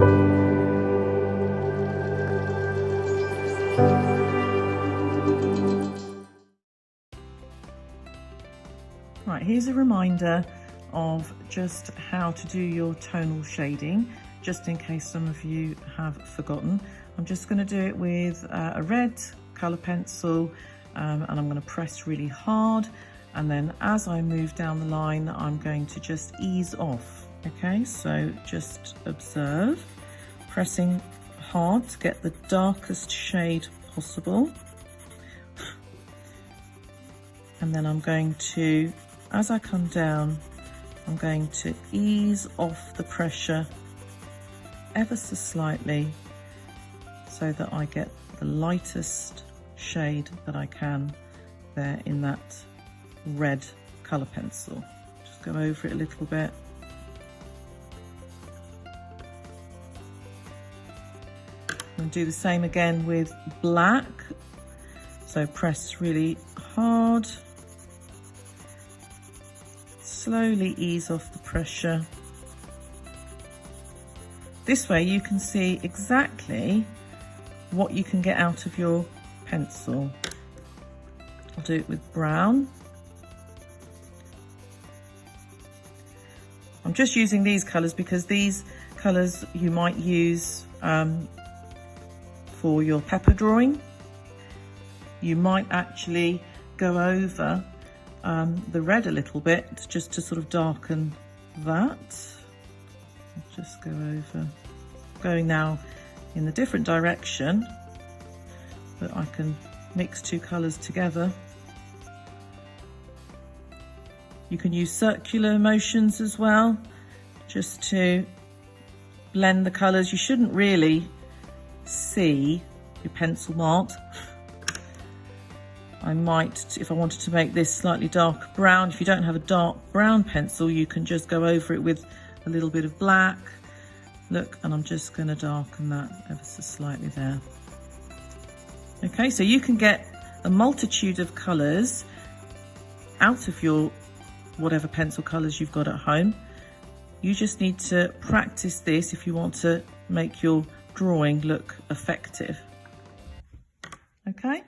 Right, here's a reminder of just how to do your tonal shading, just in case some of you have forgotten. I'm just gonna do it with uh, a red color pencil um, and I'm gonna press really hard. And then as I move down the line, I'm going to just ease off okay so just observe pressing hard to get the darkest shade possible and then I'm going to as I come down I'm going to ease off the pressure ever so slightly so that I get the lightest shade that I can there in that red colour pencil. Just go over it a little bit. And do the same again with black. So press really hard. Slowly ease off the pressure. This way you can see exactly what you can get out of your pencil. I'll do it with brown. I'm just using these colours because these colours you might use um, for your pepper drawing. You might actually go over um, the red a little bit just to sort of darken that. Just go over, going now in a different direction, but I can mix two colours together. You can use circular motions as well, just to blend the colours. You shouldn't really see your pencil mark. I might, if I wanted to make this slightly dark brown, if you don't have a dark brown pencil, you can just go over it with a little bit of black. Look, and I'm just gonna darken that ever so slightly there. Okay, so you can get a multitude of colours out of your whatever pencil colours you've got at home. You just need to practice this if you want to make your drawing look effective. Okay.